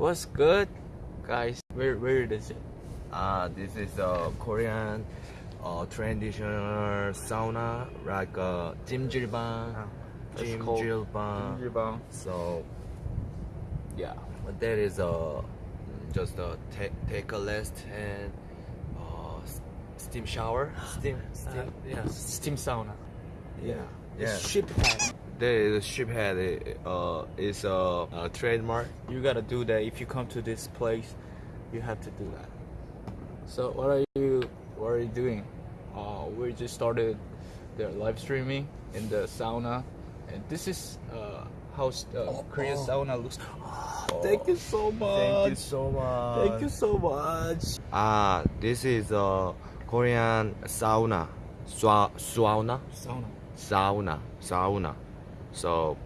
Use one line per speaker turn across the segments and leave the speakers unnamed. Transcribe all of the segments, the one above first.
What's good, guys? Where where is it?
Uh, this is a Korean uh, traditional sauna, like uh, jimjilbang.
It's
Jimjilbang.
Jimjilbang.
So, yeah, that is a just a take take a rest and uh, steam shower. Steam, steam,
Uh, yeah, steam sauna.
yeah, yeah.
Ship head.
There is ship head. Uh, is a, a trademark.
You gotta do that if you come to this place. You have to do that. So what are you what are you doing? Uh, we just started the live streaming in the sauna, and this is uh, how uh, Korean
oh.
sauna looks. Thank you so much.
Thank you so much.
Thank you so much.
Ah, this is a Korean sauna. Swa, sauna?
Sauna.
Sauna. Sauna. So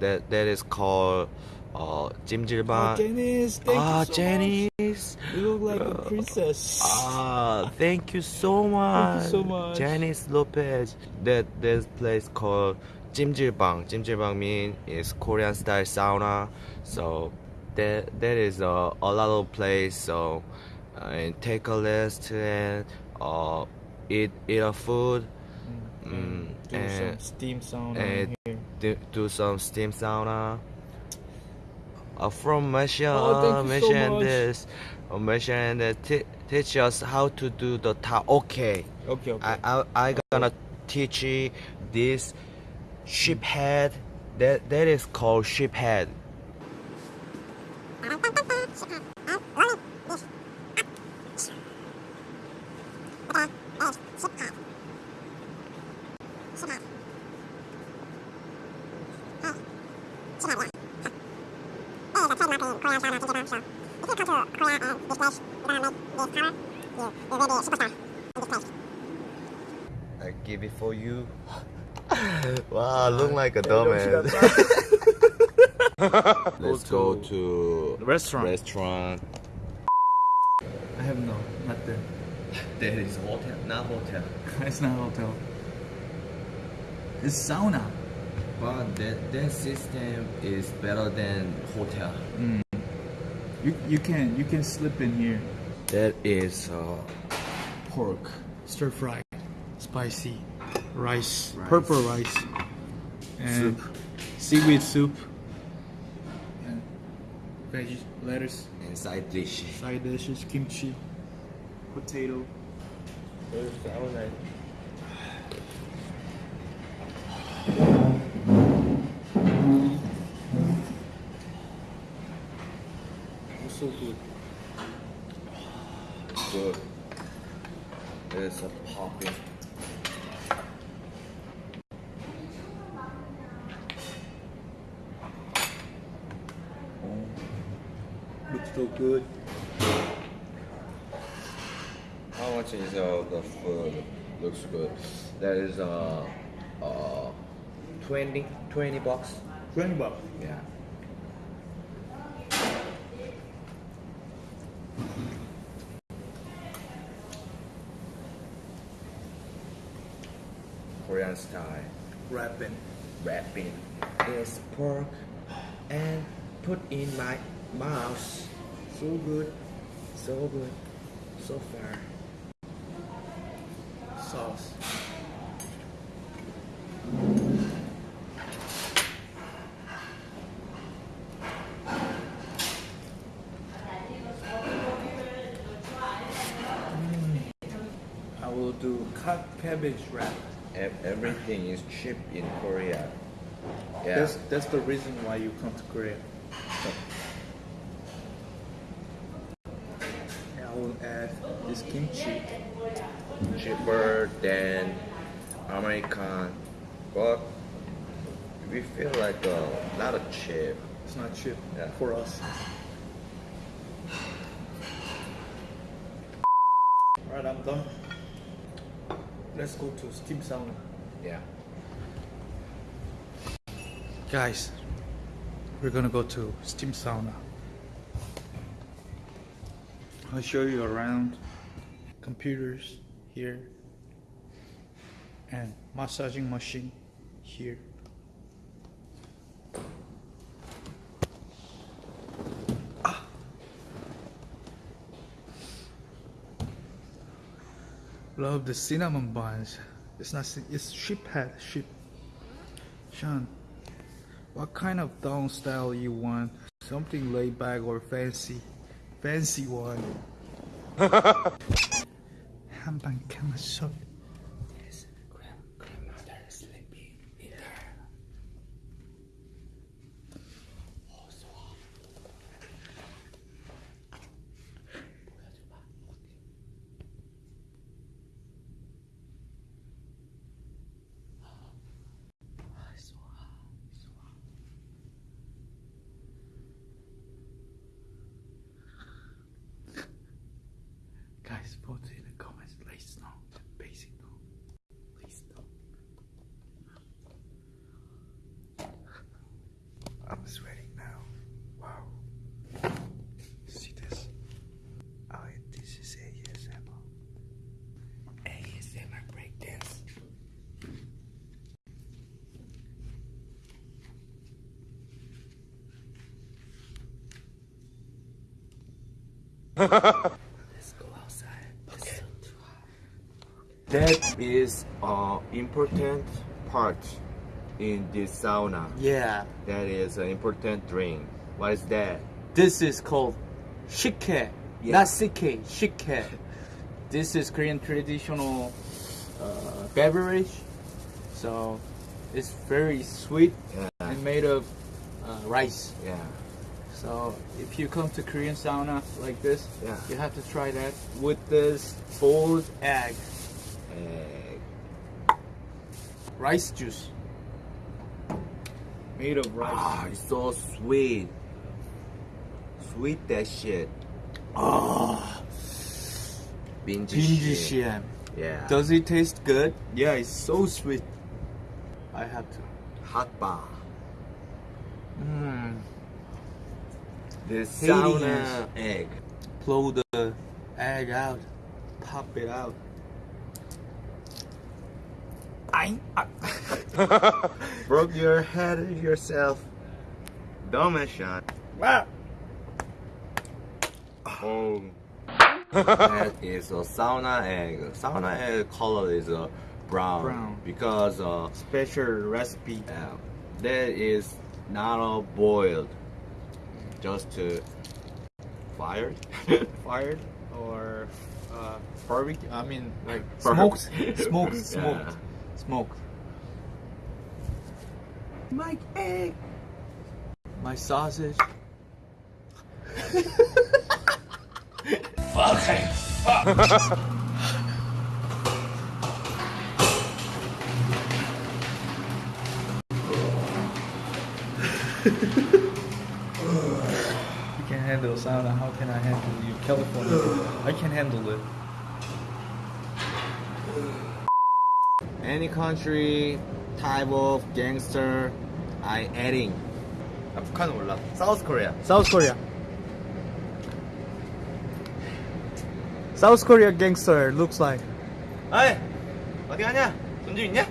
that that is called uh Jimjilbang.
Oh, Janice, thank
ah,
you so
Janice.
much. You look like a princess.
Ah, thank you so much.
Thank you so much.
Janice Lopez. That that place called Jimjilbang. Jimjilbang mean is Korean style sauna. So that that is a, a lot of place. So uh, and take a rest and uh eat eat a food. Mm,
do
and-
some steam sauna
and
here.
do, do some steam sauna. Uh, from Malaysia,
Oh, thank you so
Malaysia and this, uh, Malaysia and uh, t- teach us how to do the ta. Okay,
Okay, okay.
I I I gonna teach you this ship head. That that is called ship head. I give it for you. wow, look like a dumbass. Let's go to
restaurant.
restaurant.
I have no, nothing.
That is hotel, not hotel.
It's not hotel. It's sauna.
But that that system is better than hotel. Mm.
You you can you can slip in here.
That is uh,
Pork, stir fry, spicy, rice,
Rice.
purple rice, and
Soup.
seaweed soup, and veggies, lettuce,
and side dish.
side dishes, kimchi, potato. It's so good.
Good. It's a popping.
Looks so good.
How much is uh, the food? Looks good. That is uh, uh, 20, 20 bucks.
Twenty bucks.
Yeah. Style
Wrapping.
wrapping this pork and put in my mouth. So good, so good, so far.
sauce. Mm. I will do cut cabbage wrap.
Ev- Everything is cheap in Korea. Yeah.
That's that's the reason why you come to Korea. And I will add this kimchi.
cheaper than American, but we feel like a lot of cheap.
It's not cheap
Yeah.
for us. Alright, I'm done. Let's go to steam sauna.
Yeah.
Guys, we're gonna go to steam sauna. I'll show you around computers here and massaging machine here. love the cinnamon buns. It's not. cin- It's sheep head. Sheep. Sean, what kind of down style you want? Something laid back or fancy? Fancy one. 한방 감았어. Let's go outside. Okay.
That is an important part in this sauna.
Yeah,
That is an important drink. What is that?
this is called shike,
Yeah.
not sike, shike. This is Korean traditional uh, beverage, so it's very sweet
Yeah.
and made of uh, rice.
Yeah.
So if you come to Korean sauna like this,
Yeah.
you have to try that with this boiled egg,
Egg.
rice juice, made of rice.
Ah, it's so sweet. Sweet that shit.
Ah,
Binge
binji
shit. Yeah.
Does it taste good? Yeah, it's so sweet. I have to.
hot bar.
Mm.
The sauna egg.
Blow the egg out, pop it out. I,
Broke your head yourself. Dumb as shot.
Ah.
Oh. that is a sauna egg. Sauna egg color is uh, brown.
Brown.
Because uh,
special recipe.
uh, that is not a boiled. Just to fired.
Fired or uh, barbecue? I mean, like
Barb-
smoked, smoked,
Yeah.
smoked, smoked. My egg, my sausage. You can handle sauna. How can I handle you? California. I can handle it.
Any country type of gangster I adding. 아, 북한은 몰라. South Korea.
South Korea. South Korea gangster looks like.
어이 어디 가냐? 돈 좀 있냐?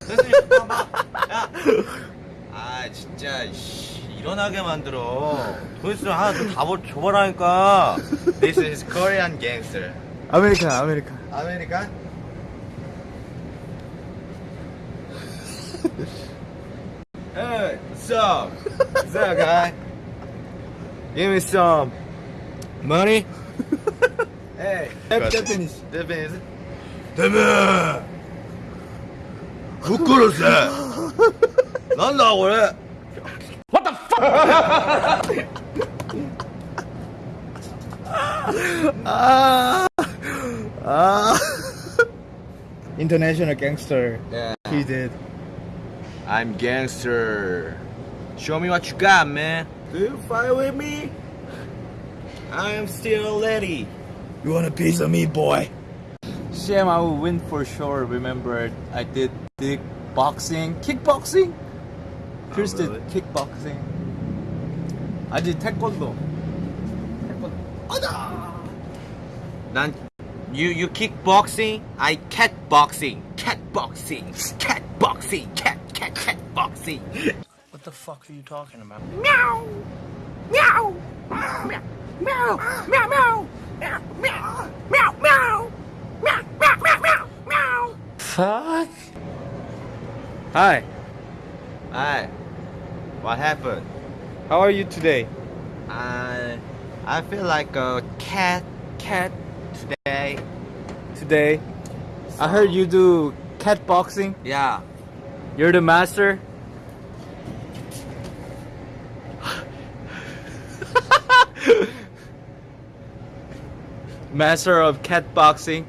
선생님 봐봐. 야. 아 진짜 씨, 일어나게 만들어. 도대체 하나 좀다 줘봐라니까. This is Korean gangster. 아메리카, 아메리카. 아메리카? Hey, what's up? What's up, guy? Give me some money. hey,
Japanese.
Japanese. Japanese. ぶっ殺せなんだこれ What the
Ah, ah. International gangster.
Yeah.
He did.
I'm gangster. Show me what you got, man. Do you fight with me? I'm still a lady.
You want a piece of me, boy? Shame I will win for sure. Remember, I did big boxing, kickboxing. Chris
really?
did kickboxing. I did taekwondo. Taekwondo.
난 you you kickboxing, I catboxing, catboxing, catboxing, cat boxing, cat catboxing.
What the fuck are you talking about?
meow, meow, meow, meow, meow, meow, meow, meow, meow, meow, meow, meow, meow.
fuck? Hi,
Hi. What happened?
How are you today?
I I feel like a cat cat today.
Today, I heard you do cat boxing.
Yeah.
You're the master. master of cat boxing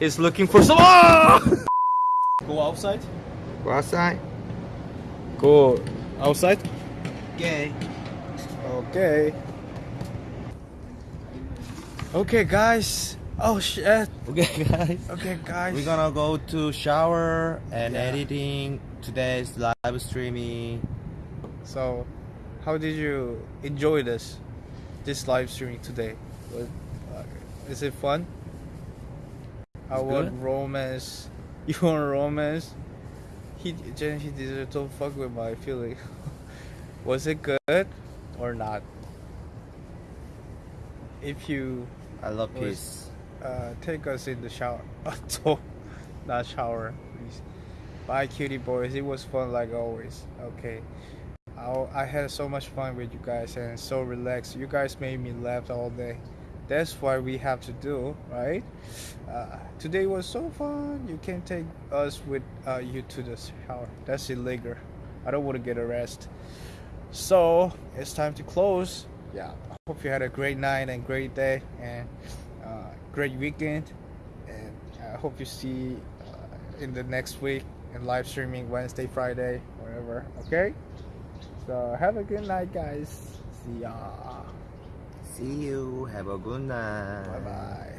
is looking for some. Go outside.
Go outside.
Go outside.
Okay.
Okay. Okay, guys. Oh shit.
Okay, guys.
Okay, guys.
We're gonna go to shower and
Yeah.
editing today's live streaming.
So, how did you enjoy this, this live streaming today? Was, uh, is it fun? I want
good.
romance. You want romance? He, Jen, he did don't fuck with my feeling. Was it good or not? If you
I love
Was-
peace.
uh, take us in the shower. Not shower, please. Bye, cutie boys. It was fun like always. Okay. I, I had so much fun with you guys and so relaxed. You guys made me laugh all day. That's what we have to do, right? Uh, today was so fun. You can take us with uh, you to the shower. That's illegal. I don't want to get arrested. So it's time to close. Yeah. I hope you had a great night and great day and uh, great weekend. And I hope you see uh, in the next week in live streaming Wednesday, Friday, wherever. Okay. So have a good night, guys. See ya.
See you. Have a good night.
Bye bye.